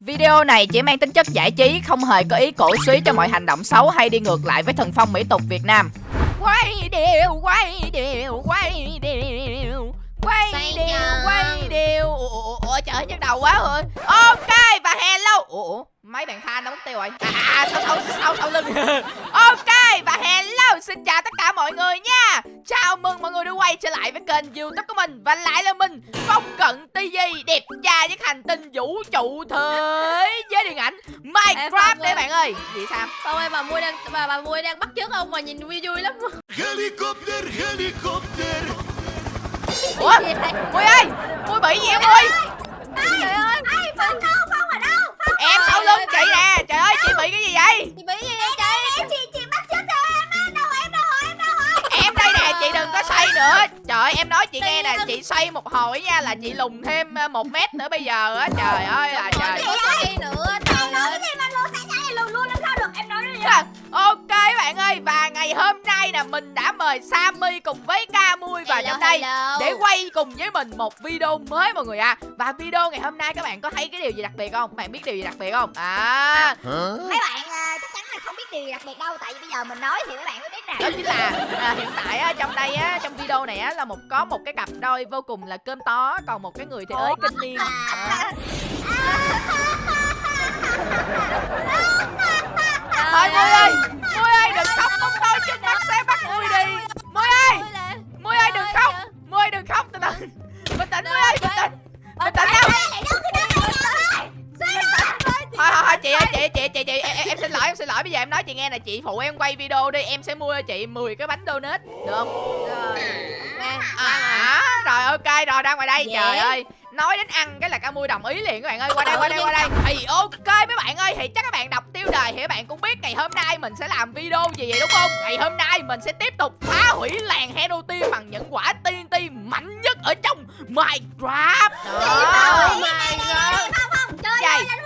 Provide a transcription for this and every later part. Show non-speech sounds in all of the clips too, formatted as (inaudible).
Video này chỉ mang tính chất giải trí, không hề có ý cổ suý cho mọi hành động xấu hay đi ngược lại với thần phong mỹ tục Việt Nam. Quay đều, quay đều, quay đều, quay Xoay đều, nhờ. quay đều. Ủa, ủa, ủa trời nhức đầu quá rồi. Ok và hello. Ủa, ủa, mấy bạn fan nó mất tiêu rồi. À, à sau sau sau sau lưng. (laughs) ok và hello, xin chào tất cả mọi người nha. Chào mừng mọi người đã quay trở lại với kênh youtube của mình Và lại là mình Phong Cận TV Đẹp trai với hành tinh vũ trụ thế giới điện ảnh Minecraft đấy ơi. bạn ơi Gì sao Sao ơi bà Mui đang bà bà Mui đang bắt chước ông mà nhìn vui vui lắm. Helicopter, helicopter. Ủa? Mui ơi Mui bị gì vậy Mui Trời ơi, ai Phong đâu, Phong ở đâu? Phong Em sau lưng chị nè. Trời ơi chị bị cái gì vậy? Chị bị gì vậy chị? Chị chị bắt theo em á, đâu em đâu em đâu? Em đây nè chị đừng có xoay nữa. Trời ơi em nói chị nghe nè Chị xoay một hồi nha là chị lùn thêm ờ, một mét nữa bây giờ á. Trời ơi là trời Có xoay nữa, trời. ơi. gì mà luôn tại sao em luôn luôn làm sao được em nói đi Ok bạn ơi Và ngày hôm nay nè Mình đã mời Sammy cùng với Camui vào Hello, trong đây hello. Để quay cùng với mình một video mới mọi người à Và video ngày hôm nay các bạn có thấy cái điều gì đặc biệt không? Các bạn biết điều gì đặc biệt không? À mấy bạn à, chắc chắn là không biết điều gì đặc biệt đâu tại vì bây giờ mình nói thì mấy bạn mới biết nè đó chính là à, hiện tại á, trong đây á trong video này á là một có một cái cặp đôi vô cùng là cơm tó còn một cái người thì ới kinh niên à. (laughs) (laughs) (laughs) em nói chị nghe nè chị phụ em quay video đi em sẽ mua cho chị 10 cái bánh donut được không? Rồi. Nè, à rồi ok rồi ra ngoài đây Dễ. trời ơi. Nói đến ăn cái là ca mui đồng ý liền các bạn ơi qua đây qua đây qua đây. thì ok mấy bạn ơi thì chắc các bạn đọc tiêu đề thì các bạn cũng biết ngày hôm nay mình sẽ làm video gì vậy đúng không? Ngày hôm nay mình sẽ tiếp tục phá hủy làng hero team bằng những quả TNT mạnh nhất ở trong Minecraft. Đó. Oh my god. chơi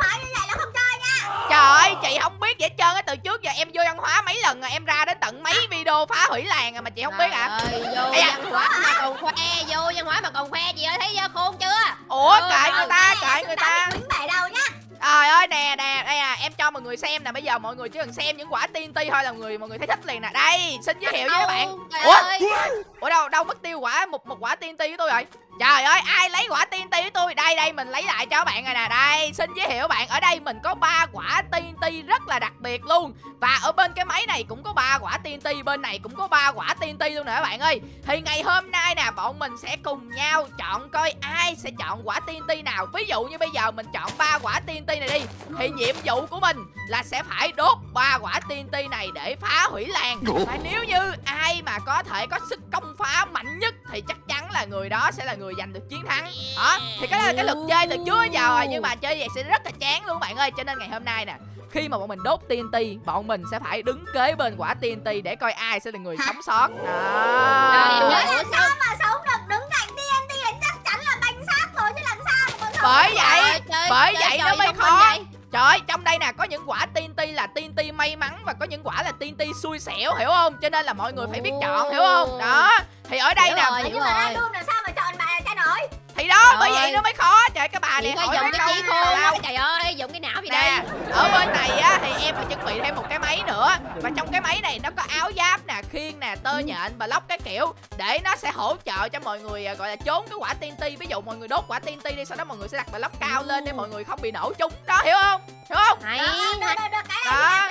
Trời ơi, chị không biết gì hết trơn á Từ trước giờ em vô văn hóa mấy lần rồi Em ra đến tận mấy video phá hủy làng rồi mà chị không biết Trời ơi, vô da. văn hóa mà còn khoe, vô văn hóa mà còn khoe chị ơi thấy khôn chưa? Ủa, Ừ, kệ người ta, kệ người ta. quýnh bể đâu nhá. Trời ơi, nè, nè, đây à Em cho mọi người xem nè Bây giờ mọi người chỉ cần xem những quả TNT thôi là người mọi người thấy thích liền nè. Đây, xin giới thiệu với các bạn. Ủa? Ủa đâu, đâu mất tiêu quả một một quả TNT của tôi rồi Trời ơi, ai lấy quả TNT của tôi? Đây, đây, mình lấy lại cho các bạn rồi nè. Đây, xin giới thiệu bạn. Ở đây mình có ba quả TNT rất là đặc biệt luôn. Và ở bên cái máy này cũng có ba quả TNT Bên này cũng có ba quả TNT luôn nè các bạn ơi. Thì ngày hôm nay nè Bọn mình sẽ cùng nhau chọn coi ai sẽ chọn quả TNT nào. Ví dụ như bây giờ mình chọn ba quả TNT này đi Thì nhiệm vụ của mình là sẽ phải đốt ba quả TNT này để phá hủy làng. Và nếu như ai mà có thể có sức công phá mạnh nhất Thì chắc người đó sẽ là người giành được chiến thắng. Đó Thì cái đó là cái luật chơi từ trước giờ rồi Nhưng mà chơi vậy sẽ rất là chán luôn bạn ơi. Cho nên ngày hôm nay nè khi mà bọn mình đốt TNT Bọn mình sẽ phải đứng kế bên quả TNT Để coi ai sẽ là người sống sót. Đó. Ủa làm sao? mà sống được đứng cạnh TNT thì chắc chắn là bánh xác rồi chứ làm sao mà Bởi vậy bởi chơi vậy nó mới khó. vậy? Trời ơi, trong đây nè có những quả TNT là TNT may mắn và có những quả là TNT xui xẻo hiểu không? Cho nên là mọi người phải biết chọn hiểu không? Đó. Thì ở đây Hiểu nè rồi. nhưng mà làm sao mà chọn bà là cha nổi thì đó Trời bởi vậy nó mới khó. Trời cái bà này hỏi dùng cái trí lao. á, trời ơi, dùng cái não gì đây? ở bên này á thì em phải chuẩn bị thêm một cái máy nữa Và trong cái máy này nó có áo giáp nè, khiên nè, tơ nhện và lóc cái kiểu Để nó sẽ hỗ trợ cho mọi người à, gọi là trốn cái quả TNT Ví dụ mọi người đốt quả TNT đi, sau đó mọi người sẽ đặt bà lóc cao lên để mọi người không bị nổ trúng Đó, hiểu không? Hiểu không? Hay, Đó.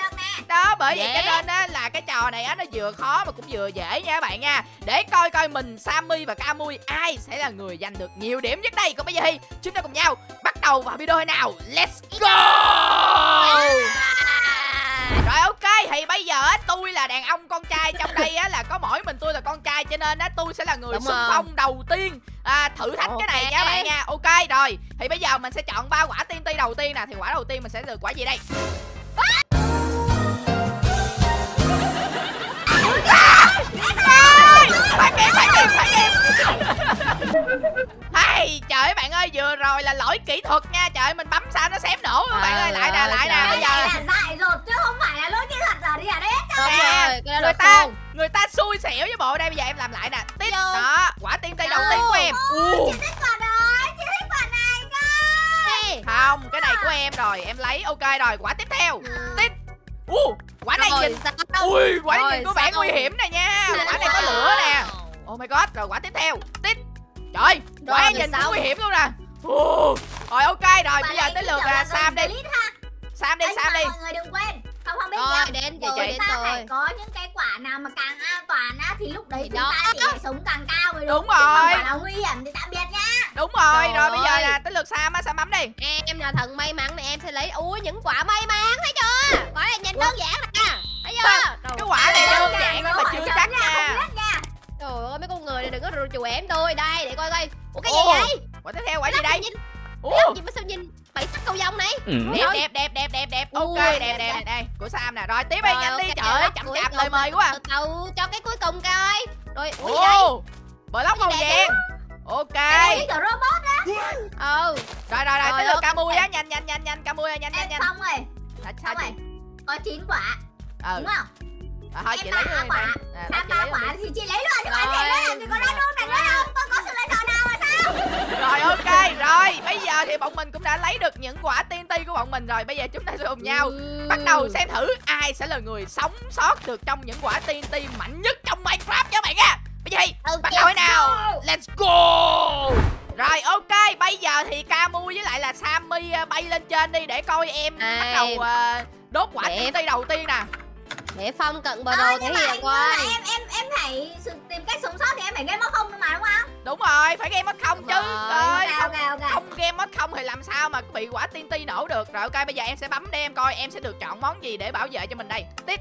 Đó bởi vậy cho nên á là cái trò này á nó vừa khó mà cũng vừa dễ nha các bạn nha Để coi coi mình Sammy và Camui ai sẽ là người giành được nhiều điểm nhất đây. Còn bây giờ thì chúng ta cùng nhau bắt đầu vào video nào. Let's go! (laughs) Rồi ok thì bây giờ á tôi là đàn ông con trai. Trong đây á là có mỗi mình tôi là con trai cho nên á tôi sẽ là người Đúng xung phong đầu tiên. À, thử thách cái này nha các bạn nha. Ok rồi thì bây giờ mình sẽ chọn ba quả TNT đầu tiên nè. Thì quả đầu tiên mình sẽ được quả gì đây bạn ơi, vừa rồi là lỗi kỹ thuật nha. Trời ơi, mình bấm sao nó xém nổ. Bạn ơi, lại nè, lại nè, bây giờ này là dại dột chứ không phải là lỗi kỹ thuật giờ đi à đấy Đúng Nè, rồi, cái đó người ta người ta xui xẻo với bộ đây bây giờ em làm lại nè. Tiếp đó quả tiên tây đầu tiên của em. Chị thích quả đó chị thích quả này cơ. Không cái này của em rồi em lấy. Ok rồi quả tiếp theo. Tiếp. U quả này Rồi, nhìn. ui quả này Rồi, nhìn có vẻ sao? nguy hiểm nè nha. Quả này có lửa nè. Oh my god rồi quả tiếp theo. Tiếp Rồi, nhìn sao? cũng nguy hiểm luôn nè? Rồi ok rồi bây giờ tới lượt là là sam đi. Sam đi sam đi. mọi người đừng quên không không biết Rồi, nha. đến rồi, đến rồi. có những cái quả nào mà càng an toàn á thì lúc đấy Thì chúng đó. ta phải sống càng cao rồi Đúng còn rồi. quả nào nguy hiểm thì tạm biệt nha. Đúng rồi Trời rồi bây giờ là tới lượt sam á sam bấm đi. Em là thần may mắn này em sẽ lấy Ui những quả may mắn thấy chưa? Quả này nhìn đơn giản nè Thấy chưa? Cái quả này Đơn giản nhưng mà chưa chắc nha, Trời ơi người này đừng có chùa em tôi. Đây để coi coi. Ủa cái gì Ồ, vậy? Quả tiếp theo quả gì đây? nhìn Ủa, gì mà sao nhìn Bảy sắc cầu vồng này? Đẹp đẹp đẹp đẹp đẹp. Đẹp ok đẹp đẹp, đây của sam nè. Rồi tiếp đi nhanh đi. trời ơi chậm chạp lời mời quá à. Từ từ cho cái cuối cùng coi. Rồi ui gì đây ồ block màu vàng. Ok. Cái robot Ừ. Rồi rồi rồi tới lượt. Camui á nhanh nhanh nhanh nhanh Camui nhanh nhanh nhanh. xong rồi. Xong sao chị? Có 9 quả. Ừ. Đúng không Rồi, thôi Em chị lấy luôn Nè, thôi Em ba luôn quả thì chị lấy luôn chứ còn làm gì có random này nữa đâu tôi có sự lựa chọn nào mà sao? Rồi ok rồi. Bây giờ thì bọn mình cũng đã lấy được những quả TNT của bọn mình rồi. Bây giờ chúng ta sẽ cùng nhau Ừ. bắt đầu xem thử ai sẽ là người sống sót được trong những quả TNT mạnh nhất trong Minecraft nha bạn nha. Bây giờ thì bắt đầu nào? let's go. Rồi ok bây giờ thì Camu với lại là Sammy ờ, bay lên trên đi để coi em bắt Ai. đầu đốt quả Để- TNT đầu tiên nè Để phong cận bờ Ờ, đồ thể nhưng mà hiện coi em em em phải tìm cách sống sót thì em phải game mất không mà đúng không? Đúng rồi phải game mất không chứ. Rồi. ơi ok không ok ok. không game mất không thì làm sao mà bị quả TNT nổ được. Rồi ok bây giờ em sẽ bấm để em coi em sẽ được chọn món gì để bảo vệ cho mình đây. Tiếp.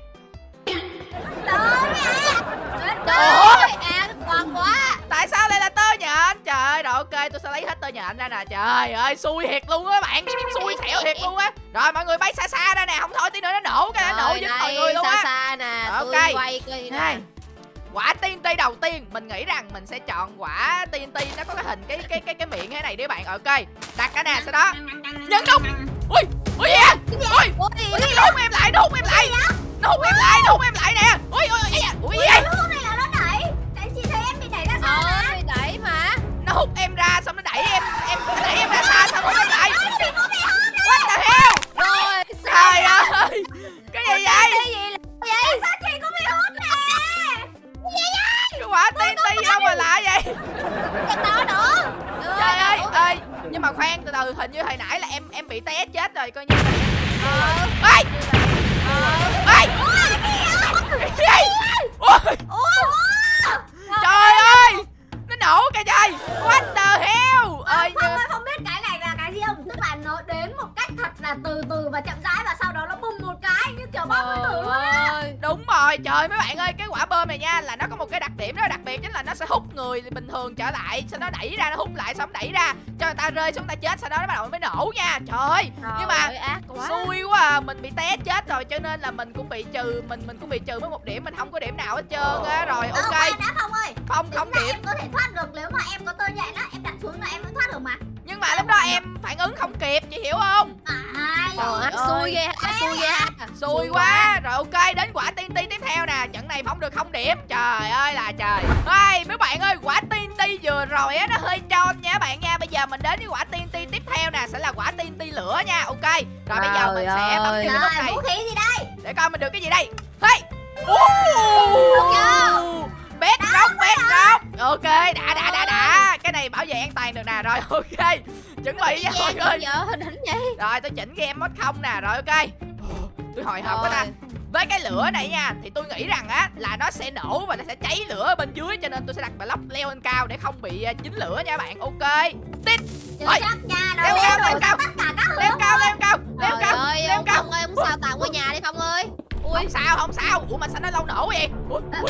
Trời à còn quá. Tại sao lại là tơ nhện trời ơi rồi ok tôi sẽ lấy hết tơ nhện ra nè trời ơi xui thiệt luôn á bạn xui xẻo thiệt luôn á rồi mọi người bay xa xa ra nè không thôi tí nữa nó nổ cái nó nổ dính mọi người luôn xa á xa nè Rồi, tôi ok. quay coi nè này quả TNT đầu tiên mình nghĩ rằng mình sẽ chọn quả TNT nó có cái hình cái cái cái cái miệng thế này đi bạn ok đặt cái nè sau đó Nhân đúng. ui ui gì vậy ui Ui, nó hút em lại nó hút em lại nó hút em lại nó hút em lại nè ui ui ui ui ui hút em ra xong nó đẩy em em nó đẩy em ra xa xong nó lại. What the hell? Rồi. Trời ơi. Cái gì vậy? Cái gì là vậy sao chị cũng bị hút nè? Cái quả TNT đâu mà lạ vậy? Cái đó nữa. Trời ơi ơi. nhưng mà khoan từ từ hình như hồi nãy là em em bị té chết rồi coi như Ờ. Ê! Ê! Cái gì ui trời ơi nổ kìa trời what the hell? Ơi không ơi không biết cái này là cái gì không? Tức là nó đến một cách thật là từ từ và chậm rãi và cái như kiểu bom nguyên tử luôn á. Đúng rồi trời mấy bạn ơi cái quả bơm này nha là nó có một cái đặc điểm rất đặc biệt chính là nó sẽ hút người bình thường trở lại sau đó đẩy ra nó hút lại xong đẩy ra cho người ta rơi xuống ta chết sau đó nó bắt đầu mới nổ nha. Trời ơi nhưng mà Trời ơi, ác quá. xui quá à mình bị té chết rồi cho nên là mình cũng bị trừ mình mình cũng bị trừ với một điểm mình không có điểm nào hết trơn á. Rồi Ờ, ok. đã không ơi. Không Tính không điểm. em có thể thoát được nếu mà em có tơ nhện á em đặt xuống là em vẫn thoát được mà. Nhưng mà lúc đó em phản ứng không kịp chị hiểu không? Ai Trời ơi, xui ghê xui ghê xui quá. rồi ok đến quả TNT tiếp theo nè. Trận này phong được không điểm. Trời ơi là trời. Ơi mấy bạn ơi quả TNT vừa rồi á nó hơi tròn nha bạn nha. Bây giờ mình đến với quả TNT tiếp theo nè sẽ là quả TNT lửa nha. Ok. Rồi bây giờ mình Trời sẽ bấm ơi. vào cái nút Trời, này. vũ khí gì đây? Để coi mình được cái gì đây. Hey. Ooh. bét róc bét róc. Ok đã đã đã đã. Cái này bảo vệ an toàn được nè. Rồi (laughs) ok. Chuẩn bị nha mọi người. Giờ hình hình vậy rồi tôi chỉnh game mod không nè. Rồi ok tôi hồi hộp quá ta. Với cái lửa này nha thì tôi nghĩ rằng á là nó sẽ nổ và nó sẽ cháy lửa bên dưới cho nên tôi sẽ đặt block leo lên cao để không bị à, dính lửa nha bạn. Ok. Tít. Chưa Ôi, leo cao, leo cao. leo cao. leo cao leo cao leo cao ơi, ông sao tặng qua nhà đi Phong ơi. Ui, không sao không sao. Ủa mà sao nó lâu nổ vậy? Ủa, Ờ.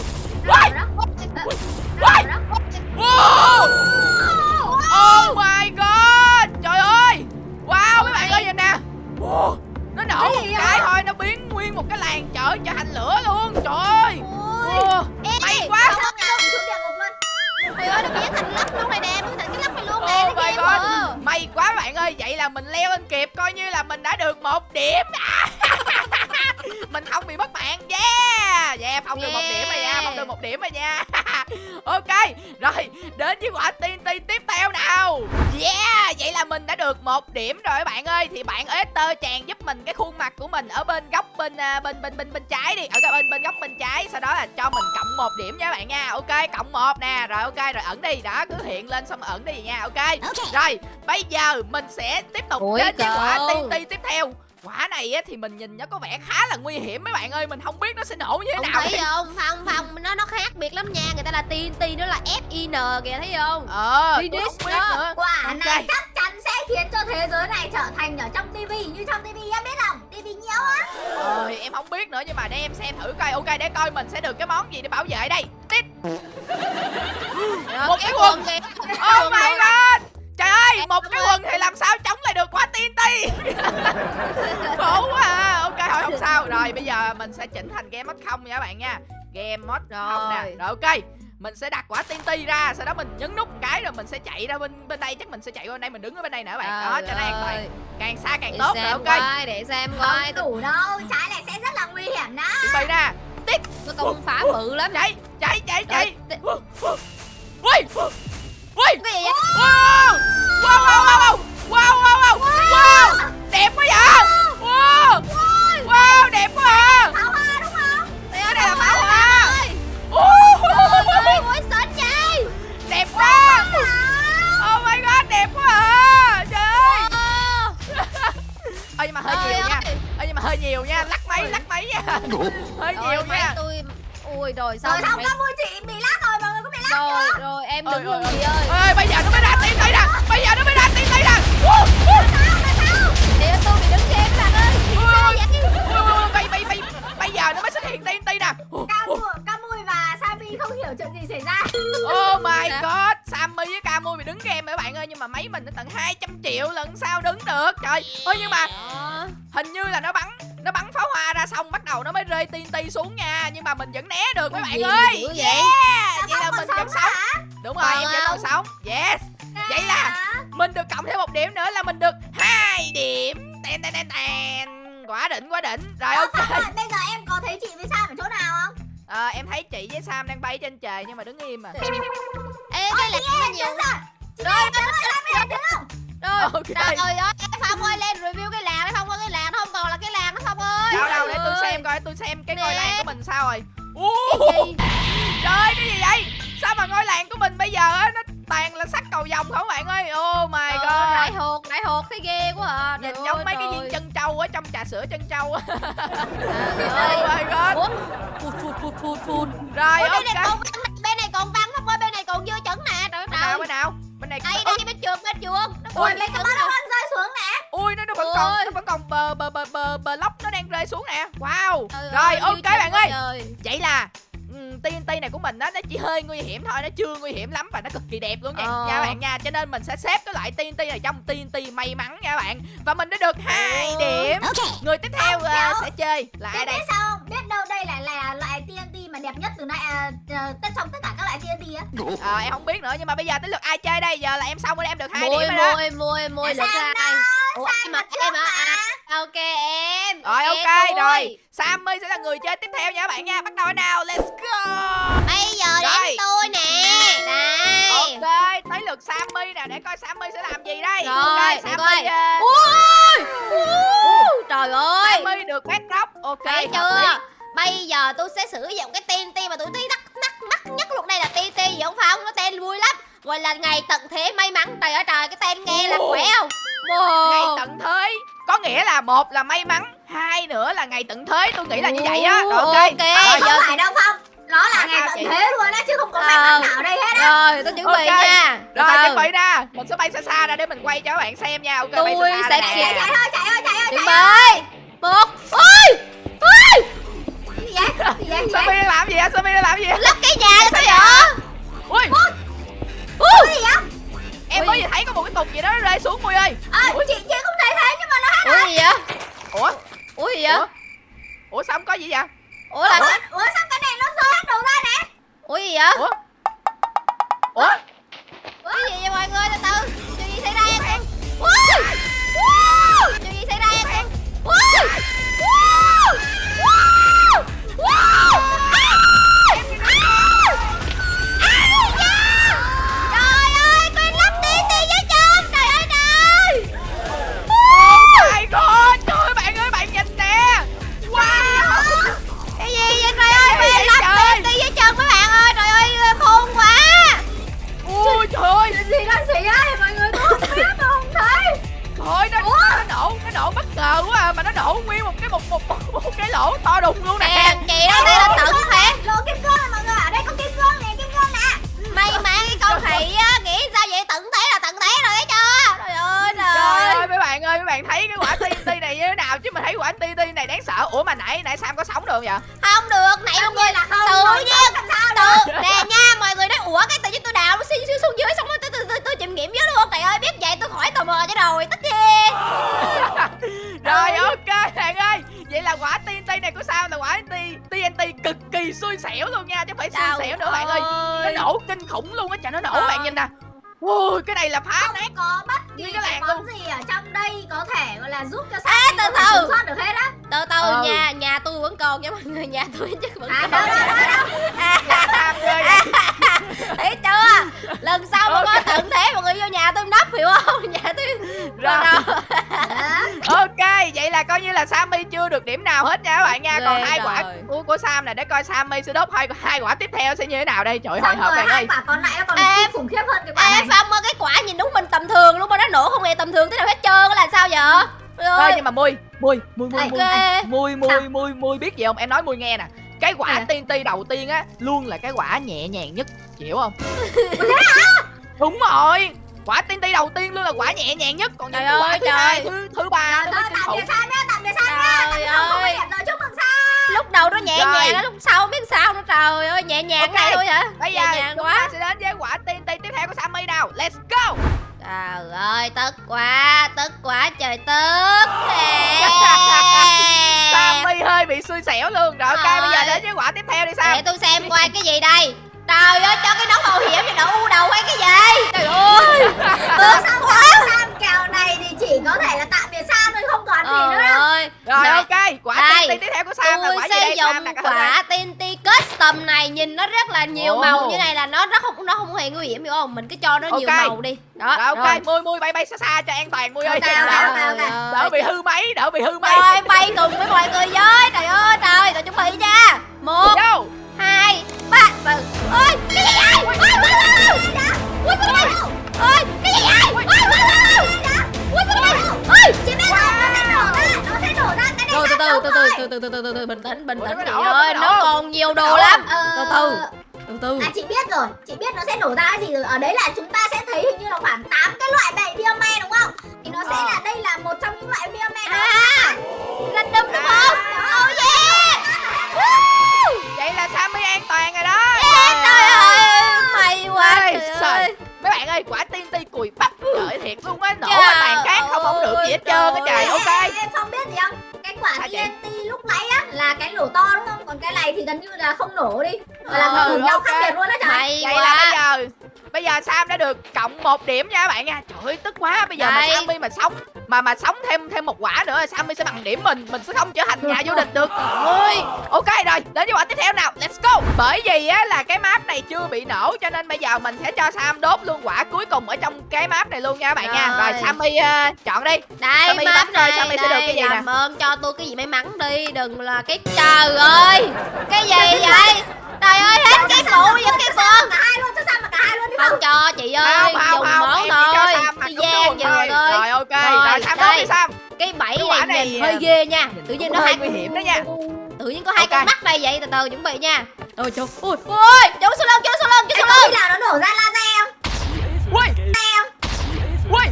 bên à, bên bên bên bên trái đi. Ở cái bên bên góc bên trái. Sau đó là cho mình cộng một điểm nha các bạn nha. Ok cộng một nè. Rồi ok rồi ẩn đi. Đó cứ hiện lên xong ẩn đi nha. Ok. Rồi bây giờ mình sẽ tiếp tục Ủa, đến với quả. TNT tiếp theo Quả này á, thì mình nhìn nó có vẻ khá là nguy hiểm mấy bạn ơi Mình không biết nó sẽ nổ như thế Không nào thấy không? Không không, nó nó khác biệt lắm nha. Người ta là TNT, nó là FIN kìa thấy không? Ờ không biết đó. nữa Quả Ok. này chắc chắn sẽ khiến cho thế giới này trở thành ở trong tivi như trong tivi em biết không? Tivi nhiều á. Ờ em không biết nữa nhưng mà để em xem thử coi Ok để coi mình sẽ được cái món gì để bảo vệ đây Tít (laughs) Một cái quần. Oh my god Trời ơi một cái quần thì làm sao chống lại được quả TNT (laughs) Khổ quá. À Ok thôi không sao. Rồi bây giờ mình sẽ chỉnh thành game mode không nha các bạn nha. Game mode không nè. Rồi. Ok. Mình sẽ đặt quả TNT ra sau đó mình nhấn nút một cái rồi mình sẽ chạy ra bên bên đây. Chắc mình sẽ chạy qua bên đây mình đứng ở bên đây nè các bạn. Đó cho nó an toàn. Càng xa càng Để tốt rồi ok. coi, để xem coi. Đủ đâu, trái này sẽ rất là nguy hiểm đó. chuẩn bị nè. Tôi công phá bự lắm. chạy chạy chạy chạy. ui Ui! Wow! Wow wow wow wow! Wow wow wow! Wow! Đẹp quá vậy? Wow! Wow! Đẹp quá à Pháo hoa đúng không? Cái này là pháo hoa. Ui. mũi xịn vậy? Đẹp quá. Oh my god đẹp quá à Trời Ơ nhưng mà hơi nhiều nha. Ơ nhưng mà hơi nhiều nha. Lắc máy lắc máy nha. Hơi nhiều nha. Ôi trời sao Rồi không chị bị triệu 15 rồi, rồi em đứng luôn chị ơi. Ơi bây giờ nó mới ra tiên tỷ nè. Bây giờ nó mới ra tiên tỷ nè. Woo, woo. chị ơi tôi bị đứng game các bạn ơi. Sao bây, bây, bây, bây giờ nó mới xuất hiện TNT nè. Camui, và Sabi không hiểu chuyện gì xảy ra. Oh my Dạ. god Sammy với Camui bị đứng game các bạn ơi Nhưng mà máy mình nó tận 200 triệu lần sao đứng được. Trời ơi nhưng mà hình như là nó bắn Nó bắn pháo hoa ra xong bắt đầu nó mới rơi TNT xuống nha Nhưng mà mình vẫn né được các bạn ơi. vậy? Yeah! Vậy là mình vẫn sống hả? Đúng rồi Còn em vẫn còn sống Yes. Vậy là mình được cộng thêm một điểm nữa là mình được hai điểm. Tèn tèn tèn tèn Quá đỉnh quá đỉnh. Rồi ok. bây giờ em có thấy chị với Sam ở chỗ nào không? Ờ, Em thấy chị với Sam đang bay trên trời nhưng mà đứng im à (laughs) Ê cái lạc nó nhiều rồi. Đứng rồi, đứng không? rồi trời ơi phong ơi lên review cái làng đấy phong ơi cái làng nó không còn là cái làng nó phong ơi. Đâu đâu để tôi xem coi tôi xem cái ngôi làng của mình sao rồi? Trời cái gì vậy? Sao mà ngôi làng của mình bây giờ á Nó toàn là sắt cầu vòng không bạn ơi? Oh my ơi, đại god hột đại hột thấy ghê quá à. Nhìn Trời giống ơi, mấy cái viên chân trâu ở trong trà sữa chân trâu Trời (laughs) Oh ơi. my god. Phụt phụt phụt phụt Rồi Ủa, ok ơi còn dưa chẩn nè trời Bên nào ơi bên nào Bên này đây đây bên trường bên trường nó Ui, còn mấy cái nè. ăn rơi xuống nè. Ui nó, nó vẫn còn nó vẫn còn bờ bờ bờ bờ bờ lóc nó đang rơi xuống nè Wow Trời Rồi ơi, ok bạn ơi trời. Vậy là TNT này của mình á nó chỉ hơi nguy hiểm thôi nó chưa nguy hiểm lắm và nó cực kỳ đẹp luôn nha Ờ. nha bạn nha cho nên mình sẽ xếp cái loại TNT này trong TNT may mắn nha bạn và mình đã được hai Ừ. điểm người tiếp theo ờ, Kéo. sẽ chơi là ai đây biết sao không? Biết đâu đây là là loại Mà đẹp nhất từ nay à, à, tất trong tất cả các loại TNT á. Ờ, em không biết nữa nhưng mà bây giờ tới lượt ai chơi đây? Giờ là em xong rồi em được hai điểm rồi đó. môi môi môi được Sam ai ủa em mà em à, ok em rồi Ok, rồi. Sammy sẽ là người chơi tiếp theo nha các bạn nha. Bắt đầu nào let's go. Bây giờ đến tôi nè. Đây ok tới lượt Sammy nè để coi Sammy sẽ làm gì đây. Rồi, ok để Sammy coi. ờ, ui trời ơi. Sammy được bedrock ok thấy chưa? lý. Bây giờ tôi sẽ sử dụng cái TNT mà tôi thấy đắt đắt đắt nhất luôn đây là TNT gì không phải không nó tên vui lắm gọi là ngày tận thế may mắn trời ơi trời cái tên nghe là khỏe không ngày Wow. tận thế có nghĩa là một là may mắn hai nữa là ngày tận thế tôi nghĩ là như vậy á rồi ok ok. Rồi, Không giờ phải đâu Phong. Nó là ngày tận thế luôn á chứ không có may Ờ. mắn nào ở đây hết á. rồi tôi chuẩn bị Ok. nha rồi từ. chuẩn bị ra mình sẽ bay xa xa ra để mình quay cho các bạn xem nha ok bay Tôi xa xa sẽ kịp. nè. Chạy ơi, chạy ơi, chạy ơi, chuẩn chạy bị một ôi Sophie vậy? đang làm gì vậy? Sophie đang làm gì vậy? Lắp cái nhà là sao vậy? ui. Ủa, gì vậy? em mới vừa thấy có một cái cục gì đó nó rơi xuống mui ơi. À, chị chị không thấy thế nhưng mà nó hát ủa gì vậy? Ủa? Ủa gì vậy? Ủa? Ủa sao không có gì vậy? Ủa là Ủa, ủa sao cái này nó rơi hết đầu ra nè? ủa gì vậy? Ủa? Ủa? Cái gì vậy chứ mình thấy quả TNT này đáng sợ. Ủa mà nãy nãy Sam có sống được không vậy? Không được nãy mọi người là không tự nhiên làm sao tự nè nha mọi người nói ủa cái tự nhiên tôi đào nó xin xuống dưới xong rồi tôi tôi tôi, tôi chịm nghiệm dưới luôn. Trời ơi biết vậy tôi khỏi tò mò cho rồi tất nhiên (laughs) rồi ok bạn ơi. Vậy là quả TNT này của Sam là quả TNT cực kỳ xui xẻo luôn nha chứ không phải xui xẻo nữa bạn ơi. Nó nổ kinh khủng luôn á trời nó nổ bạn nhìn nè Ui, cái này là phá không nát có bất kỳ cái cái món gì ở trong đây có thể gọi là giúp cho À, Sam từ từ. sống sót được hết á từ từ Ừ. nhà nhà tôi vẫn còn nha mọi người nhà tôi chắc vẫn à còn đâu đâu đâu đâu à, (laughs) thấy chưa lần sau mà có Ok. tận thế mọi người vô nhà tôi nấp hiểu không (laughs) nhà tôi Rồi. đâu Đó. Vậy là coi như là Sammy chưa được điểm nào hết nha các bạn nha. Còn Ghê hai quả của của Sam này để coi Sammy sẽ đốt hai hai quả tiếp theo sẽ như thế nào đây. Trời ơi, hồi hộp rồi bạn hai ơi. quả còn lại nó còn Ê, khủng khiếp hơn cái quả Ê này Phong ơi cái quả nhìn đúng mình tầm thường luôn mà nó nổ không hề tầm thường thế nào hết trơn á là sao vậy Trời Thôi ơi nhưng mà mui, mui, mui mui mui. Mui mui mui mui biết gì không? Em nói mui nghe nè. Cái quả À. TNT đầu tiên á luôn là cái quả nhẹ nhàng nhất, chịu không? (laughs) Đúng rồi. Quả TNT đầu tiên luôn là quả nhẹ nhàng nhất, còn những Trời quả ơi, thứ trời. hai, thứ thứ ba rồi nó thôi mới kinh tạm biệt khủng. Sam nhá tạm biệt Sam nhá Trời tạm biệt không có ơi. điểm rồi chúc mừng Sam lúc đầu nó nhẹ nhàng đó lúc sau biết sao nữa trời ơi nhẹ nhàng Ok. này thôi hả Bây giờ nhẹ nhàng quá sẽ đến với quả TNT tiếp theo của Sammy nào. Let's go. trời ơi tức quá tức quá trời tức (laughs) Sammy hơi bị xui xẻo luôn. Rồi ok, Trời bây giờ ơi. đến với quả tiếp theo đi Sam. để tôi xem coi cái gì đây trời ơi cho cái nón bảo hiểm cho đỡ u đầu hay cái gì? Trời ơi. (laughs) Tức Sam quá. Sam kèo này thì chỉ có thể là tạm biệt Sam thôi không còn gì nữa trời đâu. ơi. Rồi Này, ok, quả đây, TNT tiếp theo của Sam là quả gì đây? Sam nè, thử quả TNT custom này nhìn nó rất là nhiều Ồ. màu như này là nó rất không nó không hề nguy hiểm hiểu không? Mình cứ cho nó nhiều Ok. màu đi. Đó Rồi ok, mui mui bay bay xa xa cho an toàn mui ơi. Ok, cho ok, đỡ- ok, ok. Đỡ bị hư máy, đỡ bị hư máy. Rồi bay cùng với mọi người với. Trời ơi trời Rồi chuẩn bị nha. Một Vô. Hai Ba Từ Ôi Cái gì vậy Ôi ôi ôi ôi Ôi ôi ôi Ôi Cái gì vậy Ôi ôi ôi Ôi ôi ôi Ôi Chị biết không nó sẽ nổ ra. Nó sẽ nổ ra. Cái này Từ từ từ từ từ từ từ từ từ bình tĩnh bình tĩnh chị ơi. nó còn nhiều đồ lắm. Ờ, từ từ từ từ. À chị biết rồi, chị biết nó sẽ nổ ra cái gì rồi. Ở đấy là chúng ta sẽ thấy hình như là khoảng 8 cái loại bệ biome đúng không? Thì nó sẽ Ờ. là đây là một trong những loại biome đó. À. Random đúng không? Oh yeah Woo Vậy là Sammy an toàn rồi đó. Yeah, Trời ơi May quá Ê, trời trời. ơi Mấy bạn ơi, quả TNT cùi bắp trời thiệt luôn á, nổ mà tàn cát không không được gì hết trơn á trời. Ok. Em không biết gì không? Cái quả? TNT lúc nãy á là cái nổ to đúng không? Còn cái này thì gần như là không nổ đi Gọi là Ừ, nó cùng nhau khác biệt luôn đó trời May Vậy là bây quá giờ Bây giờ Sam đã được cộng một điểm nha các bạn nha Trời ơi tức quá Bây giờ mà Đây. Sammy mà sống Mà mà sống thêm thêm một quả nữa Sammy sẽ bằng điểm mình Mình sẽ không trở thành nhà vô địch được ơi Ok rồi đến với quả tiếp theo Bởi vì á là cái map này chưa bị nổ Cho nên bây giờ mình sẽ cho Sam đốt luôn quả cuối cùng Ở trong cái map này luôn nha các bạn nha. Rồi. Rồi Sammy ờ, chọn đi. Đây Sammy map này Sammy sẽ được đây cái gì nè. ơn cho tôi cái gì may mắn đi đừng là cái trời ơi. Cái gì vậy? Trời ơi hết cái phụ với cái Sam con cả hai luôn, cho Sam mà cả hai luôn đi không cho chị ơi Không không dùng không món thôi. Đi đúng gian rồi thôi. Rồi ok Rồi, Rồi Sam đốt đây. đi Sam. Cái bẫy này, này, nhìn à, hơi ghê nha tự nhiên nó hơi nguy hiểm đó nha. Tự nhiên có hai Ok. con mắt đây vậy từ từ chuẩn bị nha. Ôi trời ui ui chỗ sau lưng chỗ sau lưng chỗ sau lưng nào nó nổ ra laser không? Ui. Ui.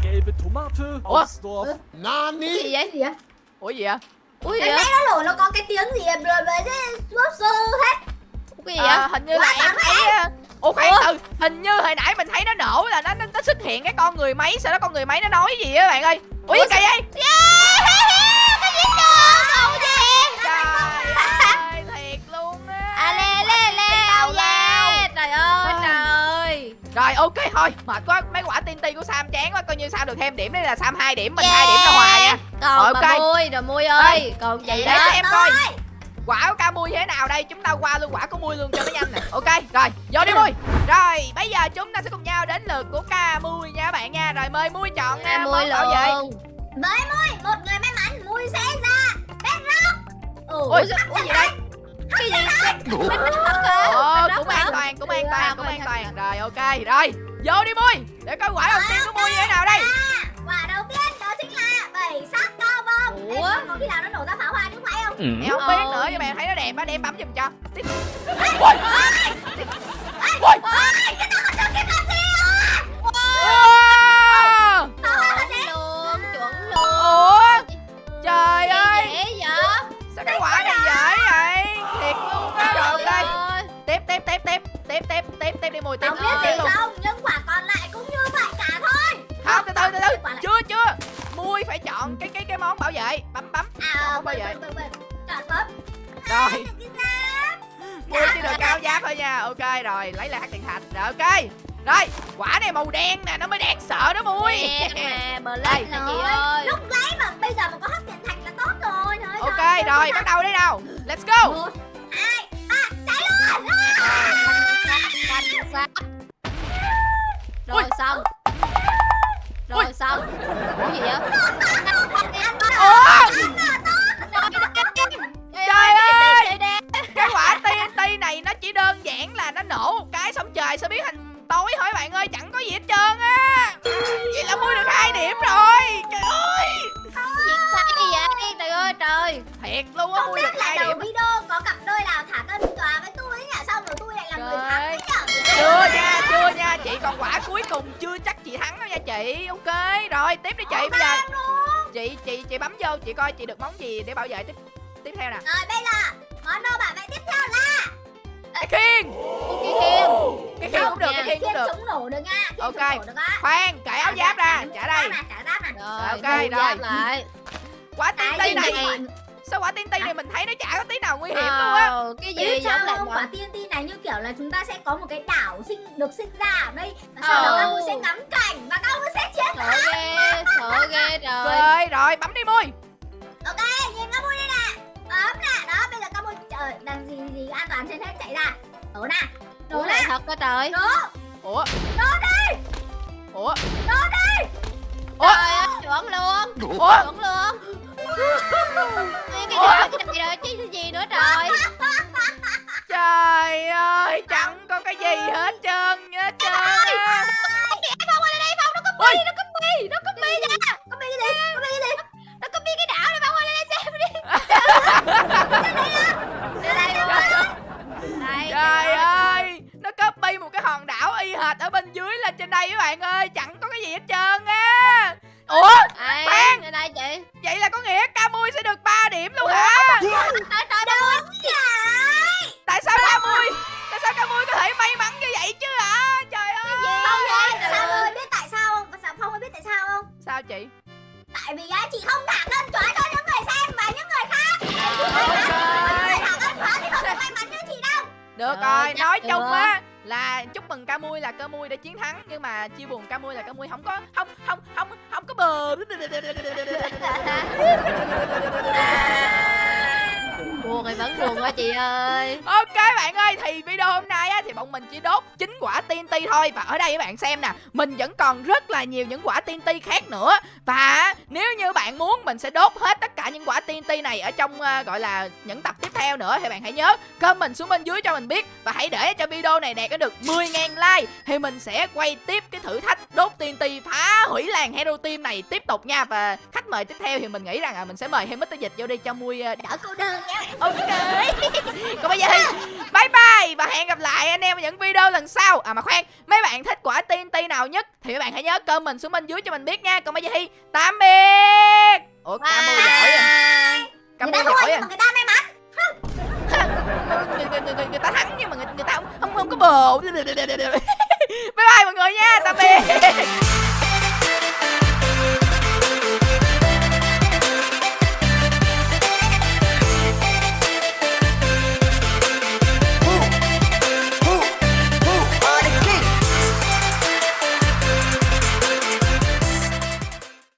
Ủa? Nani? gì vậy? Cái gì á? Ủa gì vậy? Ui gì Cái vậy? nó nổ nó có cái tiếng gì à? Rồi với cái lobster hết. Cái gì vậy? À, hình như là em thấy ờ, Ủa khoan từ Hình như hồi nãy mình thấy nó nổ là nó nó, nó xuất hiện cái con người máy Sau đó con người máy nó nói gì á bạn ơi? Ủa Ủa, cái gì vậy? yeah Rồi ok thôi. Mệt quá. Mấy quả TNT của Sam chán quá. Coi như Sam được thêm điểm. Đây là Sam 2 điểm Mình Yeah. 2 điểm là hòa nha. Còn bà ok. Mui rồi Mui ơi. Còn chị Để đó cho em coi. Quả của ca mui thế nào đây? Chúng ta qua luôn quả của mui luôn cho nó nhanh nè. Ok rồi. Vô đi mui. Rồi bây giờ chúng ta sẽ cùng nhau đến lượt của ca mui nha các bạn nha. Rồi mời mui chọn Ra à, Mui bảo vệ. Với Mui, một người may mắn. Mui sẽ ra. Bedrock Ui ủa gì đây? Cái gì Ồ, cũng an toàn, cũng an toàn, cũng an toàn ok, rồi Vô đi Mui Để coi quả đầu tiên của Mui như thế nào đây. Quả đầu tiên đó chính là bảy sắc cao vông Ủa? Em có khi nào nó nổ ra pháo hoa chứ phải không? Em không Ừ. biết nữa nhưng mà em thấy nó đẹp á, để em bấm giùm cho. Ui Ui cái tao còn chưa kịp làm gì Trời ơi. dễ vậy? Sao cái quả này dễ vậy? Thiệt luôn á. Ơi. Tiếp tiếp tiếp tiếp Tiếp tiếp tiếp tiếp đi mùi tiếp không biết gì không? Nhưng quả còn lại cũng như vậy cả thôi. Không từ từ từ từ. Chưa chưa. Mui phải chọn cái cái cái món bảo vệ. Bấm bấm. À chọn bấm Rồi. Mui chỉ được cao giáp thôi nha. Ok rồi. Lấy lại tiền thạch Rồi ok. Rồi quả này màu đen nè. Nó mới đáng sợ đó Mui. Đen mà, (laughs) Đây. Black nè chị ơi. lúc lấy mà bây giờ mà có hấp tiền thạch là tốt rồi. Ơi, Ok rồi. bắt đầu đi nào. Let's go. Một hai ba cháy luôn Xanh. Ui. Rồi xong. Rồi Ui. xong. Ủa gì vậy? Trời ơi! ơi. Cái quả TNT này nó chỉ đơn giản là nó nổ một cái xong trời sẽ biến thành tối hỏi bạn ơi chẳng có gì hết trơn á Vậy là mua được hai điểm rồi Trời ơi Sai gì vậy? Trời ơi trời. Thiệt luôn á không biết là đầu điểm video có cặp đôi nào thả cân tòa với tôi ấy nhỉ? Xong rồi tôi lại là người thắng ấy nhỉ? Chưa nha chưa nha chị còn quả cuối cùng chưa chắc chị thắng đâu nha chị. Ok rồi tiếp đi chị bây giờ. Chị chị chị bấm vô chị coi chị được món gì để bảo vệ tiếp tiếp theo nè. Rồi bây giờ món đồ bảo vệ tiếp theo là Cái khiên Cái khiên. Cái khiên cũng được cái khiên cũng khiên được. chống nổ được nha. Khiên Ok. Khoan cởi áo giáp ra trả đây. nè trả giáp nè Rồi, Ok, rồi. Quả TNT gì này. Sao quả TNT này mình thấy nó chả có tí nào nguy hiểm luôn á. Cái gì sao giống lại không? quả TNT này như kiểu là chúng ta sẽ có một cái đảo sinh được sinh ra ở đây và sau đó các sẽ ngắm cảnh và các sẽ chiến Sợ ghê, sợ ghê trời. Rồi rồi bấm đi mui. Ok nhìn trời đang gì gì an toàn trên hết chạy ra đổ nè đổ này thật đó trời. đổ Ủa đổ đi Ủa đổ đi Ủa Trời ơi, chuẩn luôn. Ủa Chuẩn luôn. Ê, cái Ủa? này cái này rồi chứ gì nữa trời. Trời ơi chẳng có cái gì hết trơn hết trơn á. Phong ơi đây Phong nó có bi, nó có hệt ở bên dưới lên trên đây các bạn ơi Chẳng có cái gì hết trơn á Ủa Khoan. đây đây chị. vậy là có nghĩa Camui sẽ được 3 điểm luôn hả Trời trời trời. Tại sao Camui Tại sao Camui có thể may mắn như vậy chứ hả Trời ơi Trời Sao ơi. biết tại sao không? Sao Phong biết tại sao không? Sao chị Tại vì á chị không thả cân chói cho những người xem và những người khác. Chị chói thì không được may mắn như chị đâu. Được rồi nói chung á là chúc mừng Camui là Camui đã chiến thắng nhưng mà chia buồn Camui là Camui không có không không không không có bờ. (laughs) Buồn thì vẫn buồn quá chị ơi. Ok bạn ơi thì video hôm nay á thì bọn mình chỉ đốt chín quả TNT thôi. Và ở đây các bạn xem nè mình vẫn còn rất là nhiều những quả TNT khác nữa. Và nếu như bạn muốn mình sẽ đốt hết tất cả những quả TNT này ở trong uh, gọi là những tập tiếp theo nữa thì bạn hãy nhớ comment xuống bên dưới cho mình biết và hãy để cho video này đạt được 10.000 like thì mình sẽ quay tiếp cái thử thách đốt TNT phá hủy làng Hero Team này tiếp tục nha và khách mời tiếp theo thì mình nghĩ rằng là mình sẽ mời thêm Mr. Dịch vô đi cho mui uh, ờ, Đỡ cô đơn nha. Ok (laughs) Còn bây giờ thì bye bye Và hẹn gặp lại anh em ở những video lần sau À mà khoan Mấy bạn thích quả TNT nào nhất Thì các bạn hãy nhớ comment xuống bên dưới cho mình biết nha Còn bây giờ thì tạm biệt Ủa Camo giỏi à. Người Camo ta giỏi thua à. người ta may mắn. (laughs) người, người, người, người, người ta thắng nhưng mà người, người ta không, không, không có bồ. (laughs) Bye bye mọi người nha Tạm biệt